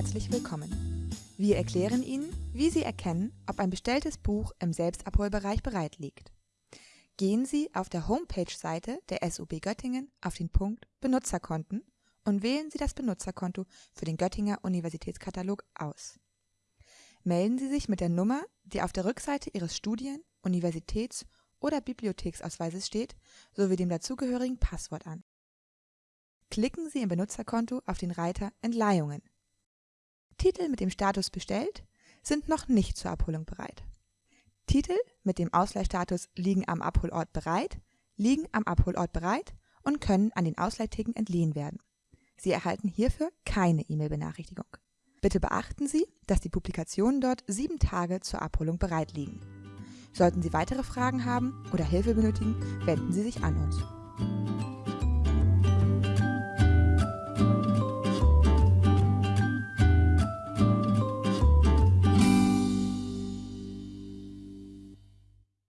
herzlich willkommen. Wir erklären Ihnen, wie Sie erkennen, ob ein bestelltes Buch im Selbstabholbereich bereit liegt. Gehen Sie auf der Homepage-Seite der SUB Göttingen auf den Punkt Benutzerkonten und wählen Sie das Benutzerkonto für den Göttinger Universitätskatalog aus. Melden Sie sich mit der Nummer, die auf der Rückseite Ihres Studien-, Universitäts- oder Bibliotheksausweises steht, sowie dem dazugehörigen Passwort an. Klicken Sie im Benutzerkonto auf den Reiter Entleihungen. Titel mit dem Status bestellt sind noch nicht zur Abholung bereit. Titel mit dem Ausleihstatus liegen am Abholort bereit, liegen am Abholort bereit und können an den Ausleihtheken entliehen werden. Sie erhalten hierfür keine E-Mail-Benachrichtigung. Bitte beachten Sie, dass die Publikationen dort sieben Tage zur Abholung bereit liegen. Sollten Sie weitere Fragen haben oder Hilfe benötigen, wenden Sie sich an uns.